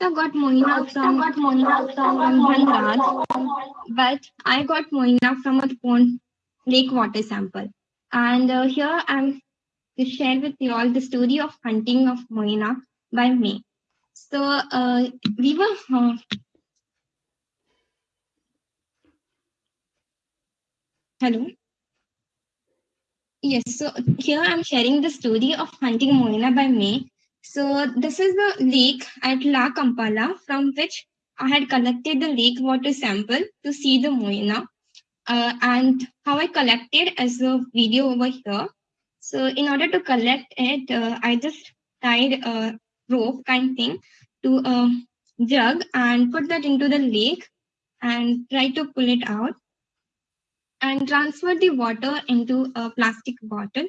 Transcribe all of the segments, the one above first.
I got Moina from got Moina from but I got Moina from a pond lake water sample. And uh, here I'm to share with you all the story of hunting of Moina by me. So uh, we were uh, hello. Yes, so here I'm sharing the story of hunting Moina by me. So this is the lake at La Kampala from which I had collected the lake water sample to see the Moina. Uh, and how I collected as a video over here. So in order to collect it, uh, I just tied a rope kind thing to a jug and put that into the lake and try to pull it out and transfer the water into a plastic bottle.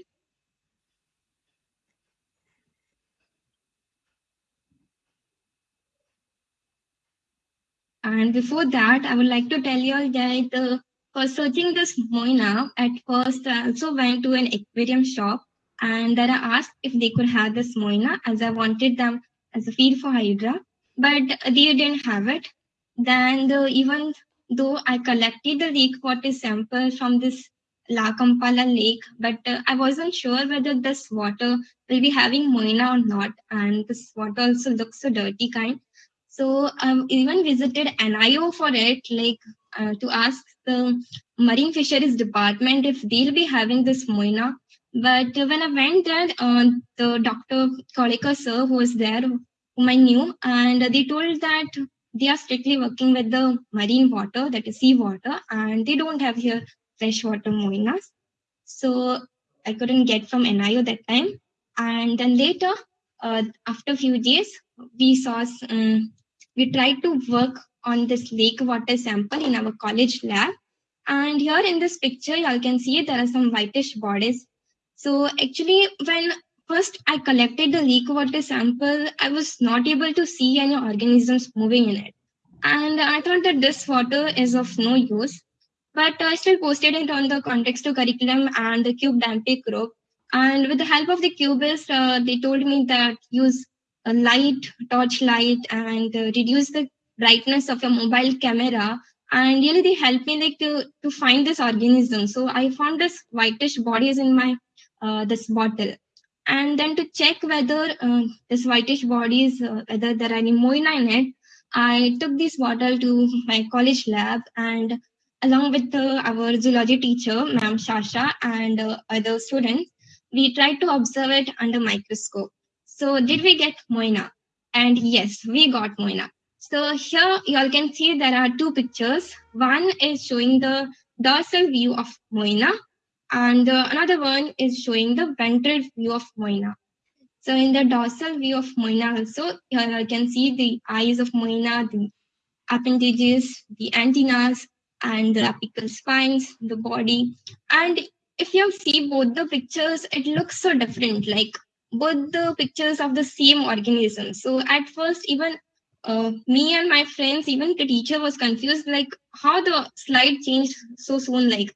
And before that, I would like to tell you all that uh, for searching this moina, at first I also went to an aquarium shop and then I asked if they could have this moina as I wanted them as a feed for Hydra, but they didn't have it. Then the, even though I collected the lake water sample from this La Kampala lake, but uh, I wasn't sure whether this water will be having moina or not. And this water also looks so dirty kind. So I um, even visited NIO for it, like uh, to ask the Marine Fisheries Department if they'll be having this moina. But when I went there, uh, the Dr. Kolika sir who was there, whom I knew, and they told that they are strictly working with the marine water, that is sea water, and they don't have here freshwater moinas. So I couldn't get from NIO that time. And then later, uh, after a few days, we saw, um, we tried to work on this lake water sample in our college lab. And here in this picture, you all can see there are some whitish bodies. So actually, when first I collected the lake water sample, I was not able to see any organisms moving in it. And I thought that this water is of no use. But I still posted it on the Contexto curriculum and the Cube Dampe group. And with the help of the cubists, uh, they told me that use a light, torch light, and uh, reduce the brightness of your mobile camera. And really, they helped me like to, to find this organism. So I found this whitish bodies in my uh, this bottle and then to check whether uh, this whitish bodies uh, whether there are any moina in it i took this bottle to my college lab and along with uh, our zoology teacher ma'am shasha and uh, other students we tried to observe it under microscope so did we get moina and yes we got moina so here you all can see there are two pictures one is showing the dorsal view of moina and uh, another one is showing the ventral view of Moina. So in the dorsal view of Moina also, here you can see the eyes of Moina, the appendages, the antennas, and the apical spines, the body. And if you see both the pictures, it looks so different, like both the pictures of the same organism. So at first, even uh, me and my friends, even the teacher was confused, like how the slide changed so soon, like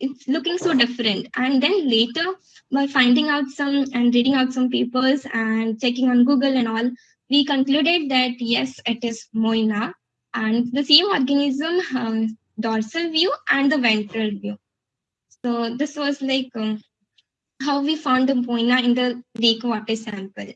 it's looking so different and then later by finding out some and reading out some papers and checking on google and all we concluded that yes it is moina and the same organism uh, dorsal view and the ventral view so this was like um, how we found the moina in the lake water sample